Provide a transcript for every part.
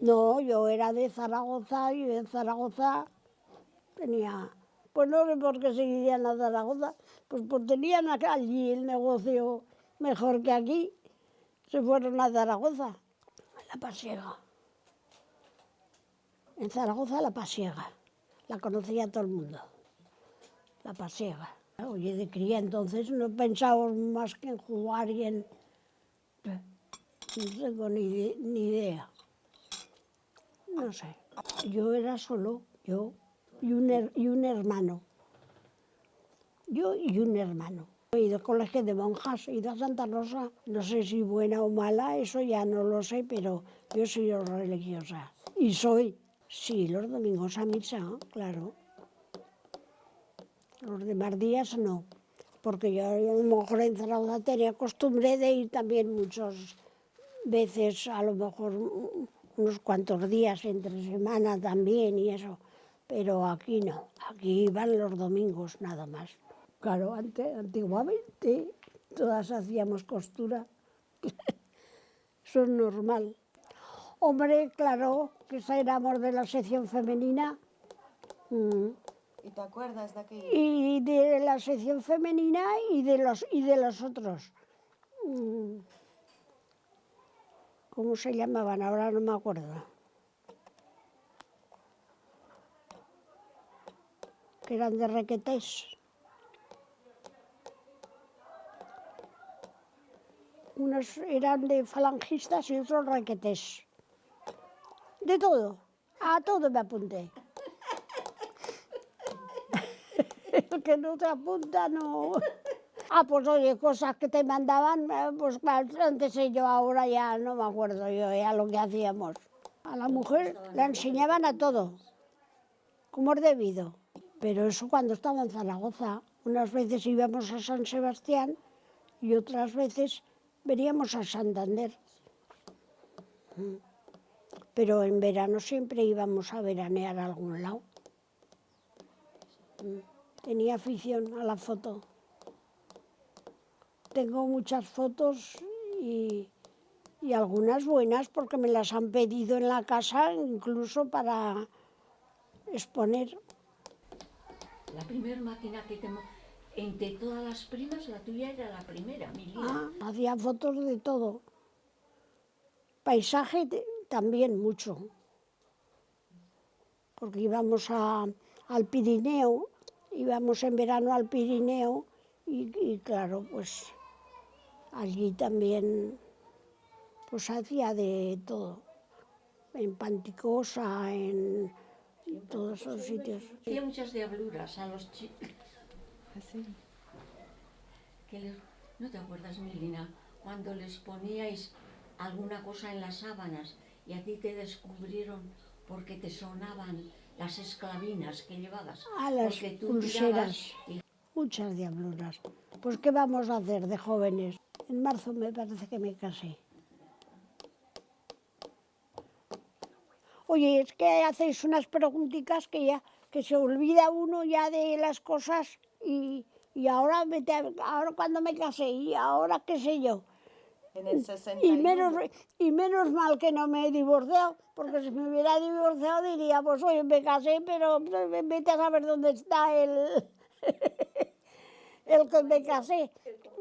No, yo era de Zaragoza y en Zaragoza tenía... Pues no sé por qué se irían a Zaragoza, pues, pues tenían allí el negocio mejor que aquí. Se fueron a Zaragoza, a la Pasiega. En Zaragoza la Pasiega, la conocía todo el mundo, la Pasiega. Oye, de cría entonces no pensábamos más que en jugar y en... No tengo ni, ni idea. No sé. Yo era solo, yo y un, y un hermano. Yo y un hermano. He ido al colegio de monjas, he ido a Santa Rosa. No sé si buena o mala, eso ya no lo sé, pero yo soy religiosa. Y soy, sí, los domingos a misa, claro. Los demás días no, porque yo a lo mejor en Zaragoza tenía costumbre de ir también muchas veces, a lo mejor unos cuantos días entre semana también y eso, pero aquí no, aquí iban los domingos nada más. Claro, antes, antiguamente todas hacíamos costura, eso es normal. Hombre, claro, que éramos de la sección femenina. Mm. ¿Y te acuerdas de aquello? Y de la sección femenina y de los, y de los otros. Mm. cómo se llamaban, ahora no me acuerdo. Que eran de requetés. Unos eran de falangistas y otros requetés. De todo, a todo me apunté. El que no te apunta no... Ah, pues oye, cosas que te mandaban, eh, pues antes yo, ahora ya no me acuerdo yo ya lo que hacíamos. A la mujer le enseñaban a todo, como es debido. Pero eso cuando estaba en Zaragoza, unas veces íbamos a San Sebastián y otras veces veníamos a Santander. Pero en verano siempre íbamos a veranear a algún lado. Tenía afición a la foto. Tengo muchas fotos y, y, algunas buenas porque me las han pedido en la casa incluso para exponer. La primera máquina que te... Entre todas las primas, la tuya era la primera, mi ah, hacía fotos de todo. Paisaje también mucho. Porque íbamos a, al Pirineo, íbamos en verano al Pirineo y, y claro, pues allí también pues hacía de todo. En Panticosa, en todos esos sitios. Hacía muchas diabluras a los chicos. ¿Así? ¿No te acuerdas, Milina, cuando les poníais alguna cosa en las sábanas y a ti te descubrieron porque te sonaban las esclavinas que llevabas? A las pulseras. Muchas diabluras. Pues ¿qué vamos a hacer de jóvenes? En marzo me parece que me casé. Oye, es que hacéis unas preguntitas que ya que se olvida uno ya de las cosas y, y ahora, ahora cuando me casé y ahora qué sé yo. En el 61. Y menos, y menos mal que no me he divorciado, porque si me hubiera divorciado diría, pues oye, me casé, pero vete a saber dónde está el, el que me casé.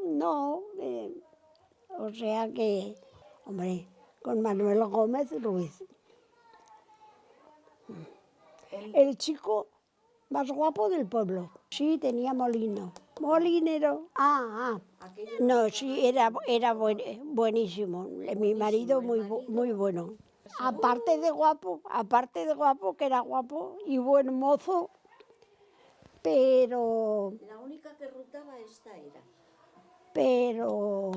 No, eh, o sea que, hombre, con Manuel Gómez Ruiz. El chico más guapo del pueblo. Sí, tenía molino. Molinero. Ah, ah. No, sí, era, era buenísimo. Mi marido muy, muy bueno. Aparte de guapo, aparte de guapo, que era guapo y buen mozo, pero... La única que rutaba esta era. Pero...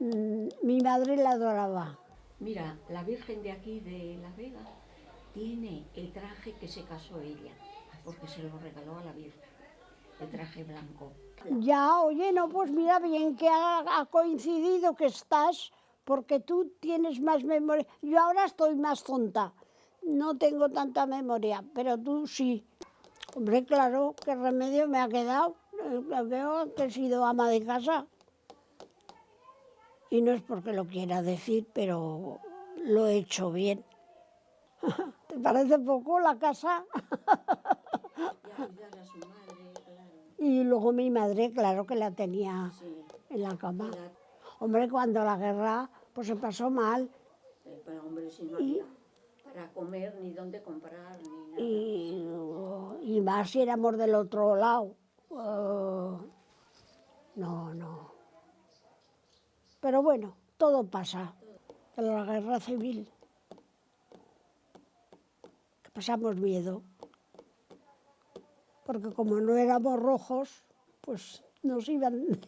Mm, mi madre la adoraba. Mira, la Virgen de aquí, de La Vega, tiene el traje que se casó ella, porque se lo regaló a la Virgen, el traje blanco. Ya, oye, no, pues mira bien que ha, coincidido que estás, porque tú tienes más memoria. Yo ahora estoy más tonta, no tengo tanta memoria, pero tú sí. Hombre, claro, qué remedio me ha quedado. Eh, veo que he sido ama de casa. Y no es porque lo quiera decir, pero lo he hecho bien. ¿Te parece poco la casa? Y a cuidar a su madre, claro. Y luego mi madre, claro que la tenía Sí. en la cama. Hombre, cuando la guerra, pues se pasó mal. eh, Pero hombre, si no había para comer, ni dónde comprar, ni nada. Y, y más si éramos del otro lado. Eh, no, no. Pero bueno, todo pasa. En la guerra civil. Que pasamos miedo. Porque como no éramos rojos, pues nos iban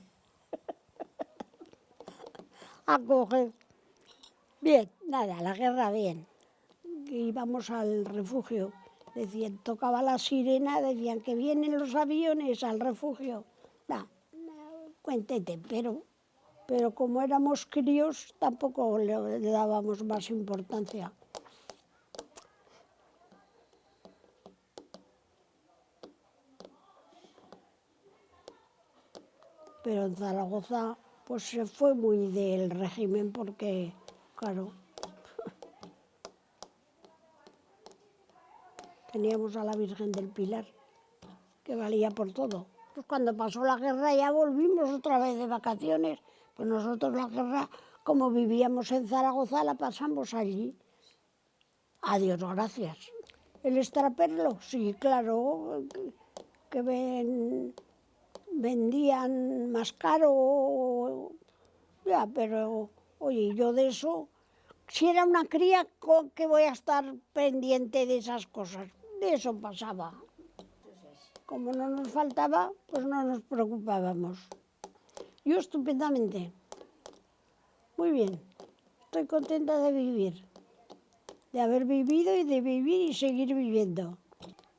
a coger. Bien, nada, la guerra bien. Íbamos al refugio. Decían, tocaba la sirena, decían que vienen los aviones al refugio. Nah, cuéntete, pero, pero como éramos críos, tampoco le, le dábamos más importancia. Pero en Zaragoza, pues se fue muy del régimen porque, claro, teníamos a la Virgen del Pilar, que valía por todo. Pues cuando pasó la guerra ya volvimos otra vez de vacaciones. Pues nosotros la guerra, como vivíamos en Zaragoza, la pasamos allí. Adiós, gracias. El extraperlo, sí, claro, que- que ven- vendían más caro, ya, pero oye, yo de eso, si era una cría, ¿con qué voy a estar pendiente de esas cosas? De eso pasaba. Como no nos faltaba, pues no nos preocupábamos. Yo estupendamente. Muy bien. Estoy contenta de vivir. De haber vivido y de vivir y seguir viviendo.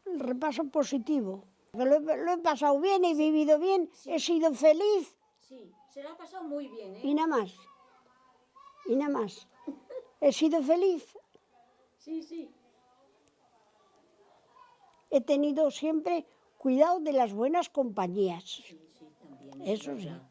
El repaso positivo. Lo, he, lo he pasado bien, he vivido bien, he sido feliz Sí, se la ha pasado muy bien, ¿eh? y nada más. Y nada más. He sido feliz. Sí, sí. He tenido siempre cuidado de las buenas compañías. Sí, sí, también. Eso es sí. verdad.